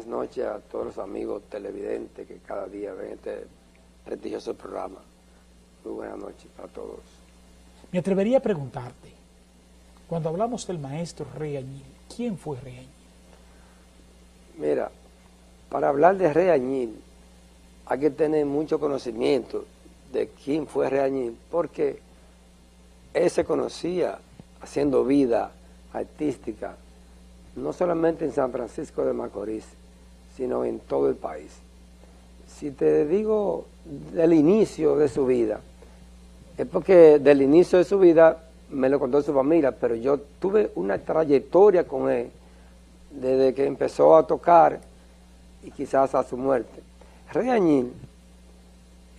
Buenas noches a todos los amigos televidentes que cada día ven este prestigioso programa. Muy buenas noches a todos. Me atrevería a preguntarte, cuando hablamos del maestro Rey Añil, ¿quién fue Rey Añil? Mira, para hablar de Rey Añil hay que tener mucho conocimiento de quién fue Rey Añil, porque él se conocía haciendo vida artística, no solamente en San Francisco de Macorís, sino en todo el país. Si te digo del inicio de su vida, es porque del inicio de su vida me lo contó su familia, pero yo tuve una trayectoria con él desde que empezó a tocar y quizás a su muerte. Rey Añil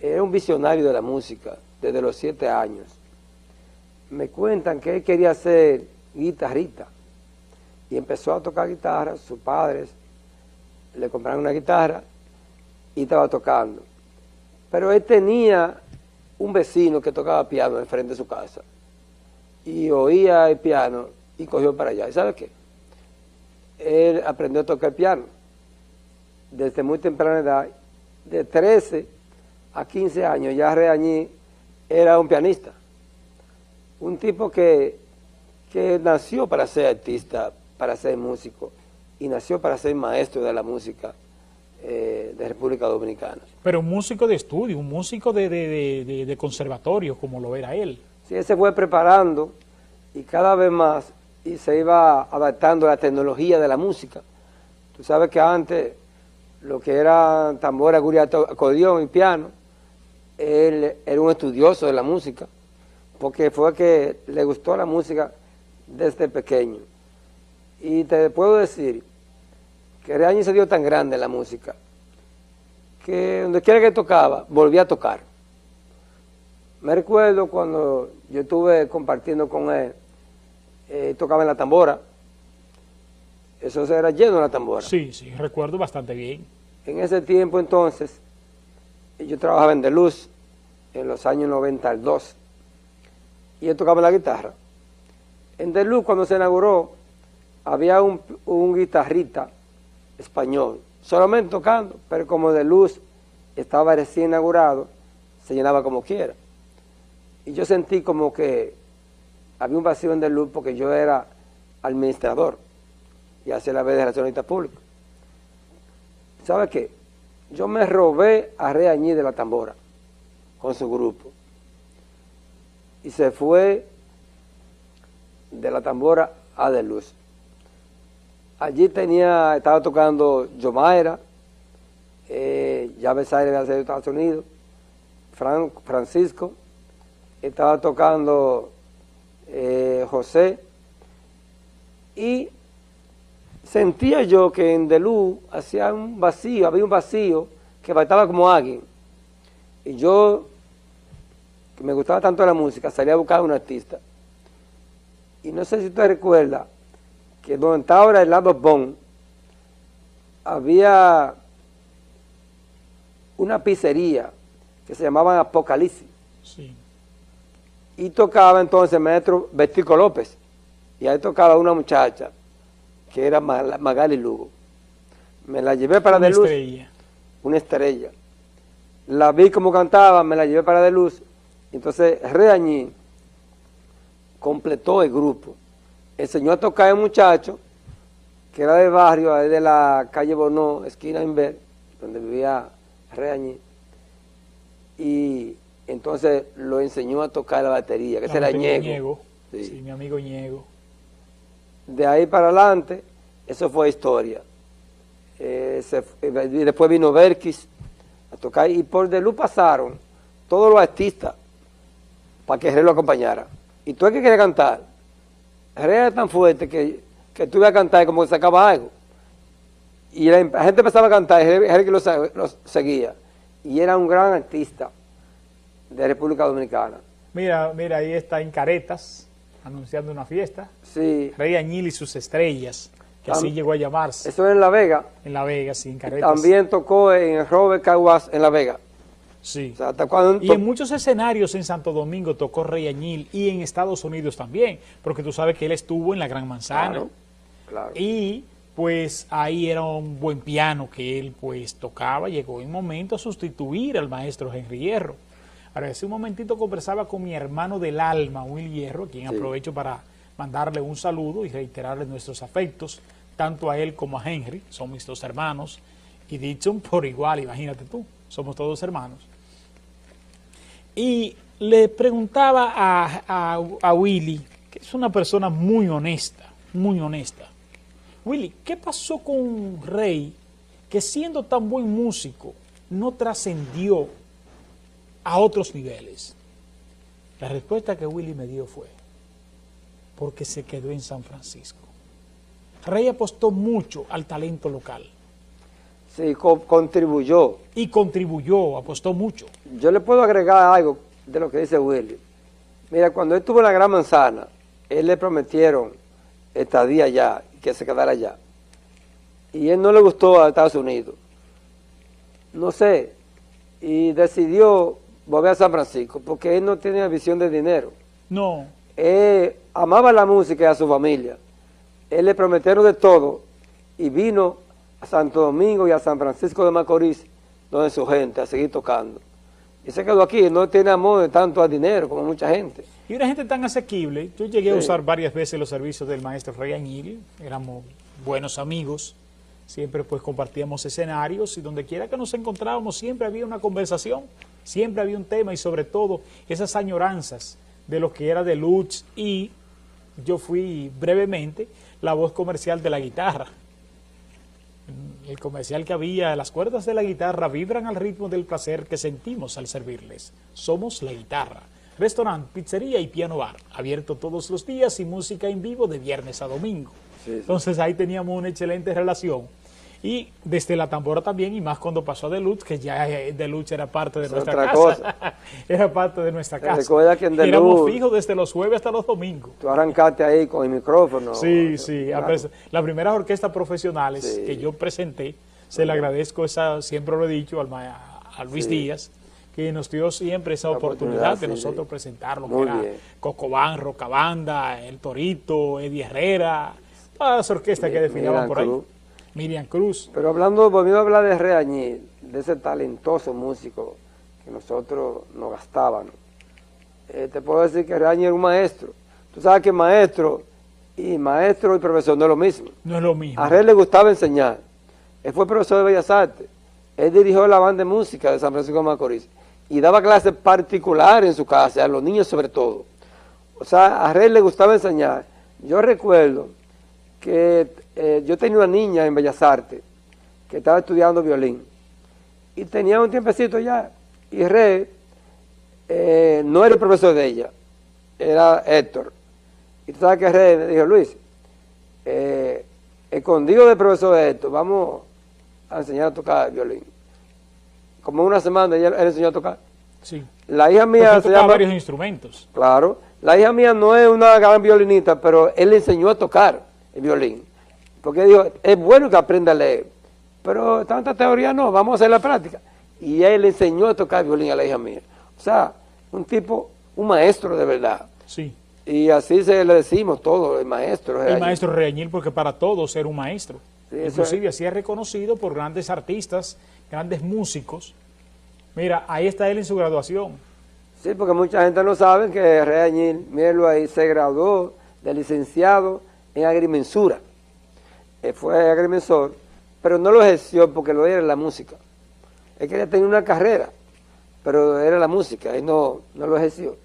era un visionario de la música desde los siete años. Me cuentan que él quería ser guitarrista y empezó a tocar guitarra, sus padres le compraron una guitarra y estaba tocando. Pero él tenía un vecino que tocaba piano enfrente de su casa y oía el piano y cogió para allá. ¿Y sabe qué? Él aprendió a tocar piano desde muy temprana edad, de 13 a 15 años, ya Reañí era un pianista. Un tipo que, que nació para ser artista, para ser músico, y nació para ser maestro de la música eh, de República Dominicana. Pero un músico de estudio, un músico de, de, de, de, conservatorio, como lo era él. Sí, él se fue preparando y cada vez más y se iba adaptando a la tecnología de la música. Tú sabes que antes lo que era tambora, guriato, acordeón y piano, él era un estudioso de la música, porque fue que le gustó la música desde pequeño. Y te puedo decir que Reaño se dio tan grande en la música, que donde quiera que tocaba, volvía a tocar. Me recuerdo cuando yo estuve compartiendo con él, eh, tocaba en la tambora, eso era lleno de la tambora. Sí, sí, recuerdo bastante bien. En ese tiempo entonces, yo trabajaba en De Luz, en los años 92, y él tocaba la guitarra. En De Luz, cuando se inauguró, había un, un guitarrista español, solamente tocando, pero como De Luz estaba recién inaugurado, se llenaba como quiera. Y yo sentí como que había un vacío en De Luz porque yo era administrador y hacía la vez de relacionista pública. ¿Sabe qué? Yo me robé a Reañí de la tambora con su grupo. Y se fue de la tambora a De Luz. Allí tenía, estaba tocando Yomaira, eh, Llaves Aire de Estados Unidos, Fran, Francisco, estaba tocando eh, José, y sentía yo que en Delú hacía un vacío, había un vacío que faltaba como alguien. Y yo, que me gustaba tanto la música, salía a buscar a un artista. Y no sé si usted recuerda que donde está ahora el lado Bon, había una pizzería que se llamaba Apocalipsis. Sí. Y tocaba entonces el maestro Bertico López. Y ahí tocaba una muchacha que era Magali Lugo. Me la llevé para Una De Luz. estrella. Una estrella. La vi como cantaba, me la llevé para De Luz. Entonces Reañí completó el grupo. Enseñó a tocar a un muchacho que era del barrio, de la calle Bonó, esquina Inver, donde vivía Reañí. Y entonces lo enseñó a tocar la batería, que La se la batería Ñego. Ñego. Sí. Sí, mi amigo Ñego. De ahí para adelante, eso fue historia. Eh, se eh, y después vino Berkis a tocar y por de luz pasaron todos los artistas para que Jerez lo acompañara. Y tú es que querías cantar. Jerez era tan fuerte que, que tú ibas a cantar como que sacaba algo. Y la, la gente empezaba a cantar y Jerez, Jerez que lo, seguía. Y era un gran artista de República Dominicana. Mira, mira, ahí está en Caretas, anunciando una fiesta. Sí, Rey Añil y sus estrellas, que así llegó a llamarse. eso era en La Vega. En La Vega, sí, en Caretas. También tocó en Robert Caguas en La Vega. Sí. O sea, hasta cuando Y en muchos escenarios en Santo Domingo tocó Rey Añil y en Estados Unidos también, porque tú sabes que él estuvo en la Gran Manzana. Claro, claro. Y pues ahí era un buen piano que él pues tocaba, llegó en un momento a sustituir al maestro Henry Hierro. Ahora, hace un momentito conversaba con mi hermano del alma, Will Hierro, a quien Sí. aprovecho para mandarle un saludo y reiterarle nuestros afectos, tanto a él como a Henry, son mis dos hermanos, y Dixon por igual, imagínate tú, somos todos hermanos. Y le preguntaba a, a, a Willy, que es una persona muy honesta, muy honesta. Willy, ¿qué pasó con Rey que siendo tan buen músico no trascendió a otros niveles? La respuesta que Willy me dio fue, porque se quedó en San Francisco. Rey apostó mucho al talento local Sí, co- contribuyó. y contribuyó, apostó mucho. Yo le puedo agregar algo de lo que dice Willy. Mira, cuando él estuvo en la Gran Manzana, él le prometieron estadía allá, que se quedara allá. Y él no le gustó a Estados Unidos. No sé. Y decidió volver a San Francisco, porque él no tenía visión de dinero. No, Él amaba la música y a su familia. Él le prometieron de todo y vino a Santo Domingo y a San Francisco de Macorís, donde su gente, a seguir tocando. Y se quedó aquí, no tiene amor de tanto al dinero como mucha gente. Y una gente tan asequible, yo llegué a usar varias veces los servicios del maestro Rey Añil, éramos buenos amigos, siempre pues compartíamos escenarios y donde quiera que nos encontrábamos siempre había una conversación, siempre había un tema y sobre todo esas añoranzas de lo que era de Lutz y yo fui brevemente la voz comercial de la guitarra. El comercial que había, las cuerdas de la guitarra vibran al ritmo del placer que sentimos al servirles. Somos la guitarra. Restaurante, pizzería y piano bar, abierto todos los días y música en vivo de viernes a domingo. Sí, sí. Entonces ahí teníamos una excelente relación. Y desde la tambora también, y más cuando pasó a Deluxe, que ya eh, Deluxe era parte de Es nuestra otra casa. cosa. era parte de nuestra casa. recuerda que en Éramos Deluxe- fijos desde los jueves hasta los domingos. Tú arrancaste ahí con el micrófono. Sí, sí. Claro. Las primeras orquestas profesionales Sí. que yo presenté, se le agradezco esa, siempre lo he dicho al ma- a Luis Sí. Díaz, que nos dio siempre esa oportunidad, oportunidad, de sí, nosotros sí. presentar lo Muy que era. Cocobán, Rocabanda, El Torito, Eddie Herrera, todas las orquestas que desfilaban por ahí. Miriam Cruz. Pero hablando, volviendo a hablar de Reañil, de ese talentoso músico que nosotros nos gastábamos, eh, te puedo decir que Reañil era un maestro. Tú sabes que maestro y maestro y profesor no es lo mismo. No es lo mismo. A Rey le gustaba enseñar. Él fue profesor de Bellas Artes. Él dirigió la banda de música de San Francisco de Macorís y daba clases particulares en su casa, a los niños sobre todo. O sea, a Rey le gustaba enseñar. Yo recuerdo que eh, yo tenía una niña en Bellas Artes que estaba estudiando violín y tenía un tiempecito ya. Y Rey eh, no era el profesor de ella, era Héctor. Y tú sabes que Rey me dijo, Luis, eh, escondido del profesor de esto, vamos a enseñar a tocar violín. Como una semana ella, él enseñó a tocar. Sí. La hija mía se llama... varios instrumentos. Claro, la hija mía no es una gran violinista, pero él le enseñó a tocar el violín. Porque dijo, es bueno que aprenda a leer, pero tanta teoría no, vamos a hacer la práctica. Y él le enseñó a tocar violín a la hija mía. O sea, un tipo, un maestro de verdad. Sí. Y así se le decimos todo, el maestro. El maestro Reañil, porque para todos era un maestro. Sí, Inclusive así es reconocido por grandes artistas, grandes músicos. Mira, ahí está él en su graduación. Sí, porque mucha gente no sabe que Rey Añil, mírenlo ahí, se graduó de licenciado en agrimensura. Él fue agrimensor, pero no lo ejerció porque lo era la música. Él quería tener una carrera, pero era la música, y no, no lo ejerció.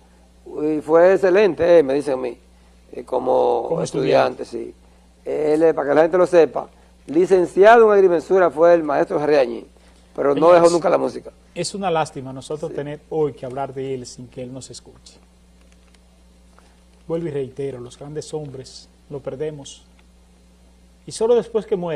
Y fue excelente, eh, me dicen a mí, eh, como, Como estudiante, sí. Él, eh, para que la gente lo sepa, licenciado en agrimensura fue el maestro Añil, pero no dejó nunca la música. Es una lástima nosotros tener hoy que hablar de él sin que él nos escuche. Vuelvo y reitero, los grandes hombres lo perdemos. Y solo después que muere